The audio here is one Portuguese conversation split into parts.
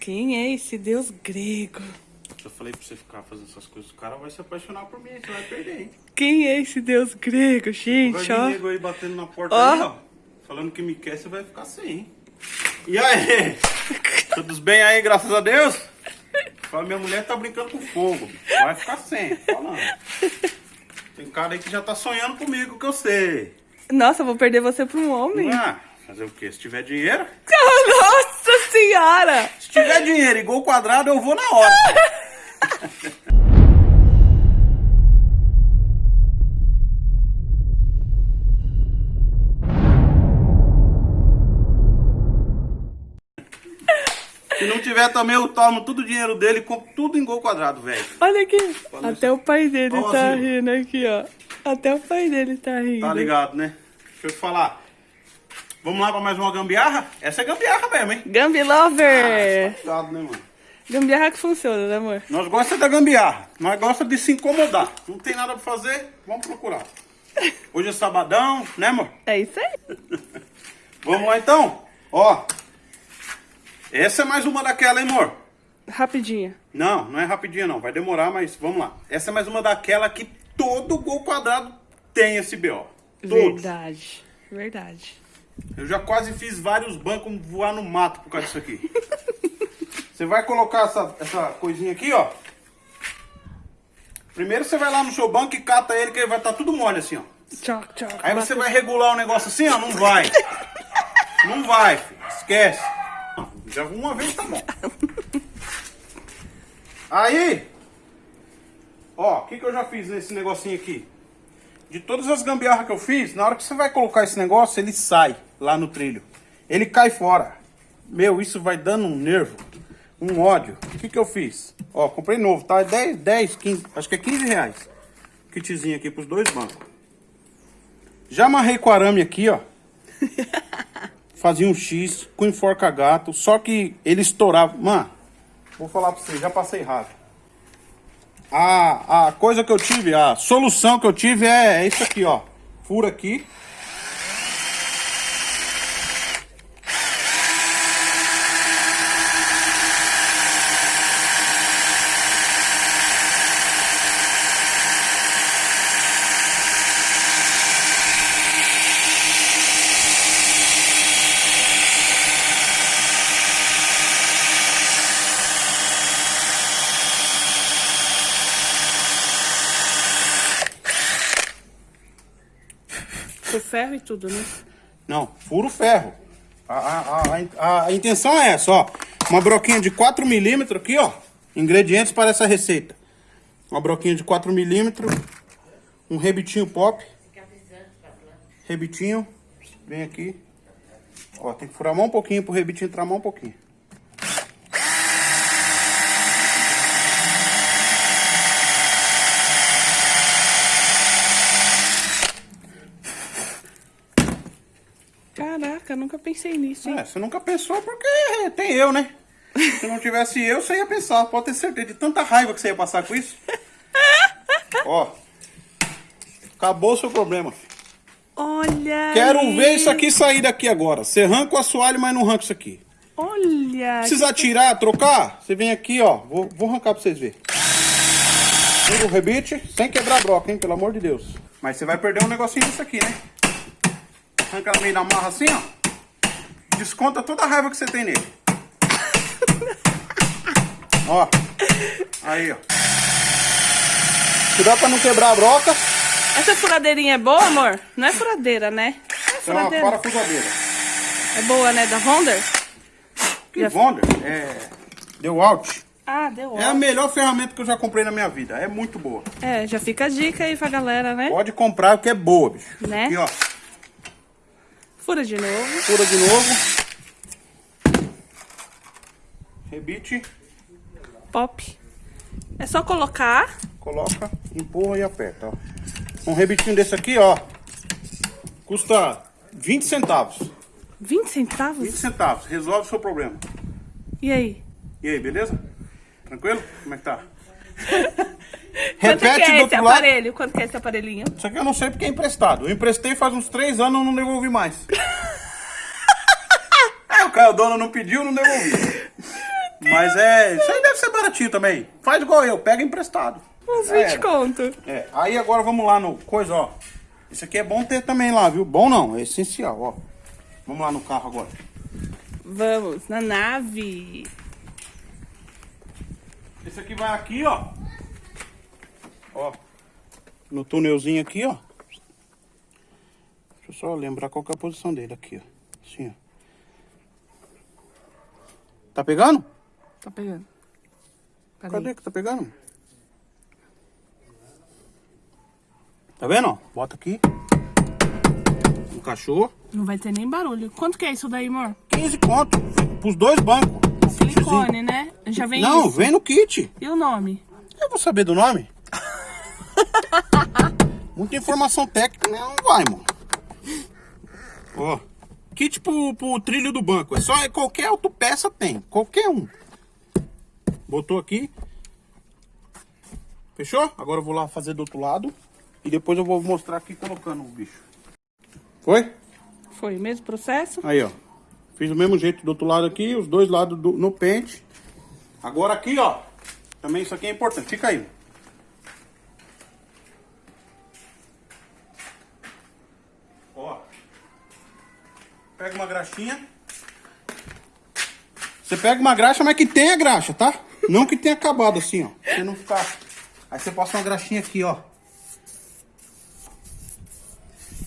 Quem é esse deus grego? Eu falei pra você ficar fazendo essas coisas, o cara vai se apaixonar por mim, você vai perder, hein? Quem é esse deus grego, Vai gente, ó? nego aí batendo na porta Ó. aí, ó. Falando que me quer, você vai ficar sem, hein? E aí? Tudo bem aí, graças a Deus? Fala, minha mulher tá brincando com fogo. Vai ficar sem, falando. Tem cara aí que já tá sonhando comigo, que eu sei. Nossa, eu vou perder você pra um homem? Ah, fazer o quê? Se tiver dinheiro? Senhora! Se tiver dinheiro e gol quadrado, eu vou na hora. Se não tiver também, eu tomo todo o dinheiro dele e compro tudo em gol quadrado, velho. Olha aqui. Olha Até o pai dele Ó, tá Zil. rindo aqui, ó. Até o pai dele tá rindo. Tá ligado, né? Deixa eu te falar. Vamos lá pra mais uma gambiarra? Essa é gambiarra mesmo, hein? Gambi Lover! Cuidado, né, mano? Gambiarra que funciona, né, amor? Nós gostamos da gambiarra, nós gostamos de se incomodar. Não tem nada pra fazer, vamos procurar. Hoje é sabadão, né, amor? É isso aí. Vamos lá então? Ó. Essa é mais uma daquela, hein, amor? Rapidinho. Não, não é rapidinho não, vai demorar, mas vamos lá. Essa é mais uma daquela que todo gol quadrado tem esse BO. Todos. Verdade. Verdade. Eu já quase fiz vários bancos voar no mato por causa disso aqui. Você vai colocar essa, essa coisinha aqui, ó. Primeiro você vai lá no seu banco e cata ele, que ele vai estar tudo mole assim, ó. Tchoc, tchoc. Aí você vai regular o negócio assim, ó, não vai. Não vai, filho. esquece. Já uma vez tá bom. Aí, ó, o que, que eu já fiz nesse negocinho aqui? De todas as gambiarras que eu fiz, na hora que você vai colocar esse negócio, ele sai lá no trilho. Ele cai fora. Meu, isso vai dando um nervo, um ódio. O que, que eu fiz? Ó, comprei novo, tá? 10, 10, 15, acho que é 15 reais. Kitzinho aqui pros dois bancos. Já amarrei com arame aqui, ó. Fazia um X com enforca gato, só que ele estourava. Mano, vou falar pra você, já passei raiva. A, a coisa que eu tive, a solução que eu tive é, é isso aqui, ó. Fura aqui. Ferro e tudo, né? Não, fura o ferro. A, a, a, a, intenção é essa, ó. Uma broquinha de 4 milímetros aqui, ó. Ingredientes para essa receita. Uma broquinha de 4 milímetros. Um rebitinho pop. Rebitinho. Vem aqui. Ó, tem que furar mais um pouquinho pro rebitinho entrar mais um pouquinho. Caraca, nunca pensei nisso, hein? É, você nunca pensou porque tem eu, né? Se não tivesse eu, você ia pensar. Pode ter certeza de tanta raiva que você ia passar com isso. Ó. Acabou o seu problema. Olha Quero aí. ver isso aqui sair daqui agora. Você arranca o assoalho, mas não arranca isso aqui. Olha. Precisa tirar, trocar? Você vem aqui, ó. Vou, vou arrancar pra vocês verem. Pega o rebite, sem quebrar a broca, hein? Pelo amor de Deus. Mas você vai perder um negocinho disso aqui, né? Arranca no meio da marra assim, ó. Desconta toda a raiva que você tem nele. ó. Aí, ó. Cuidado pra não quebrar a broca. Essa furadeirinha é boa, amor? Não é furadeira, né? É Isso é uma furadeira. parafusadeira. É boa, né? Da Honda? Que Wonder. É... Deu out. Ah, deu É a melhor ferramenta que eu já comprei na minha vida. É muito boa. É, já fica a dica aí pra galera, né? Pode comprar porque é boa, bicho. Né? Aqui, ó. Fura de novo. Fura de novo. Rebite. Pop. É só colocar. Coloca, empurra e aperta, ó. Um rebitinho desse aqui, ó. Custa 20 centavos. 20 centavos? 20 centavos. Resolve o seu problema. E aí? E aí, beleza? Tranquilo? Como é que tá? Quanto que Repete é do esse lado. aparelho? Quanto que é esse aparelhinho? Isso aqui eu não sei porque é emprestado. Eu emprestei faz uns 3 anos e não devolvi mais. Aí o cara, o dono não pediu, não devolvi. Mas é, isso aí deve ser baratinho também. Faz igual eu, pega emprestado. Uns É. 20 conto. É, aí agora vamos lá no coisa, ó. Isso aqui é bom ter também lá, viu? Bom não, é essencial, ó. Vamos lá no carro agora. Vamos, na nave. Esse aqui vai aqui, ó. Ó. No túnelzinho aqui, ó. Deixa eu só lembrar qual é a posição dele aqui, ó. Assim, ó. Tá pegando? Tá pegando. Peraí. Cadê que tá pegando? Tá vendo, ó? Bota aqui. Encaixou. Não vai ter nem barulho. Quanto que é isso daí, amor? 15 conto. Pros dois bancos. Silicone, né? Já vem Não, isso. vem no kit. E o nome? Eu vou saber do nome? Muita informação técnica, né? Não vai, mano. Ó. Kit pro, pro trilho do banco. É só é qualquer autopeça tem. Qualquer um. Botou aqui. Fechou? Agora eu vou lá fazer do outro lado. E depois eu vou mostrar aqui colocando o bicho. Foi? Foi o mesmo processo? Aí, ó. Fiz do mesmo jeito do outro lado aqui, os dois lados do- no pente. Agora aqui, ó. Também isso aqui é importante. Fica aí. Ó. Pega uma graxinha. Você pega uma graxa, mas que tenha graxa, tá? Não que tenha acabado assim, ó. Você não ficar... Aí você passa uma graxinha aqui, ó.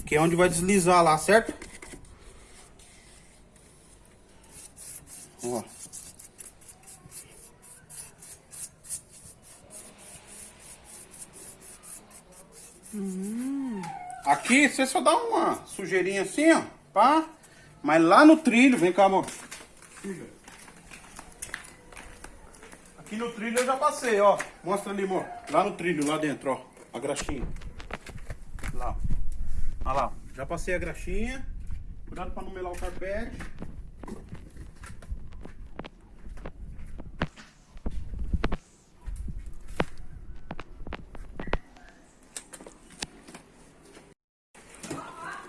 Que é onde vai deslizar lá, certo? Ó. Aqui você só dá uma sujeirinha assim, ó. Pá. Mas lá no trilho, vem cá, amor. Fica. Aqui no trilho eu já passei, ó. Mostra ali, amor. Lá no trilho, lá dentro, ó. A graxinha. Lá. Olha lá. Já passei a graxinha. Cuidado pra não melar o carpete.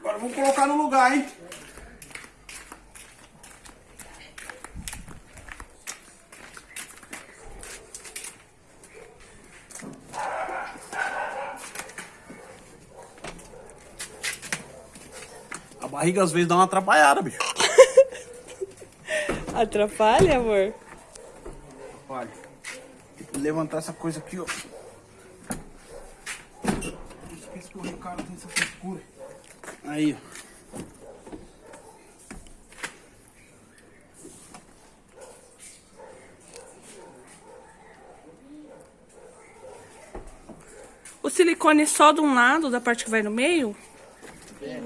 Agora vamos colocar no lugar, hein? Barriga às vezes dá uma atrapalhada, bicho. Atrapalha, amor? Olha. Tem que levantar essa coisa aqui, ó. Esqueci que o Ricardo tem essa frescura. Aí, ó. O silicone só de um lado, da parte que vai no meio? É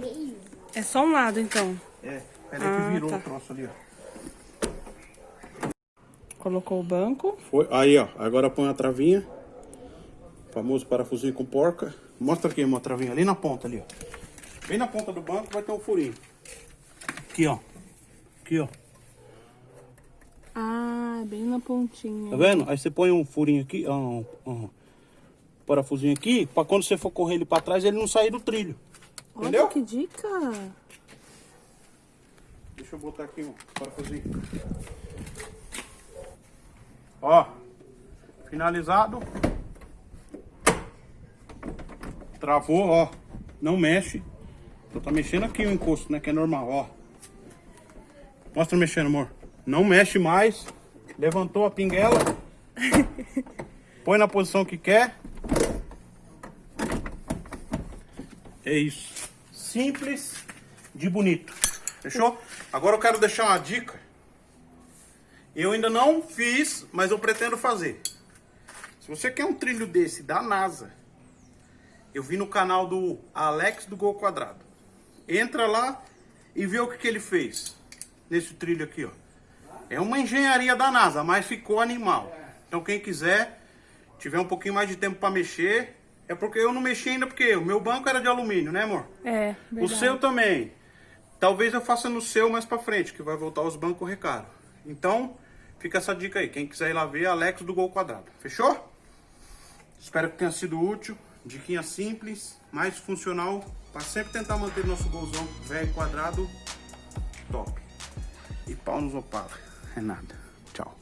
só um lado, então. É, peraí Ah, que virou tá. o troço ali, ó. Colocou o banco. Foi. Aí, ó. Agora põe a travinha. Famoso parafusinho com porca. Mostra aqui uma travinha ali na ponta ali, ó. Bem na ponta do banco vai ter um furinho. Aqui, ó. Aqui, ó. Ah, bem na pontinha. Tá vendo? Aí você põe um furinho aqui, ó, um, um parafusinho aqui, pra quando você for correr ele pra trás, ele não sair do trilho. Entendeu? Olha que dica. Deixa eu botar aqui um parafusinho. Ó, finalizado. Travou, ó. Não mexe. Só tá mexendo aqui o encosto, né? Que é normal, ó. Mostra mexendo, amor. Não mexe mais. Levantou a pinguela. Põe na posição que quer. É isso. Simples de bonito. Fechou? Agora eu quero deixar uma dica. Eu ainda não fiz, mas eu pretendo fazer. Se você quer um trilho desse da NASA, eu vi no canal do Alex do Gol Quadrado. Entra lá e vê o que, que ele fez nesse trilho aqui, ó. É uma engenharia da NASA, mas ficou animal. Então quem quiser, tiver um pouquinho mais de tempo para mexer, é porque eu não mexi ainda porque o meu banco era de alumínio, né, amor? É, O verdade. seu também. Talvez eu faça no seu mais pra frente, que vai voltar os bancos recaro. Então, fica essa dica aí. Quem quiser ir lá ver, Alex do Gol Quadrado. Fechou? Espero que tenha sido útil. Diquinha simples, mais funcional, para sempre tentar manter nosso golzão velho quadrado top. E pau nos opala. É nada. Tchau.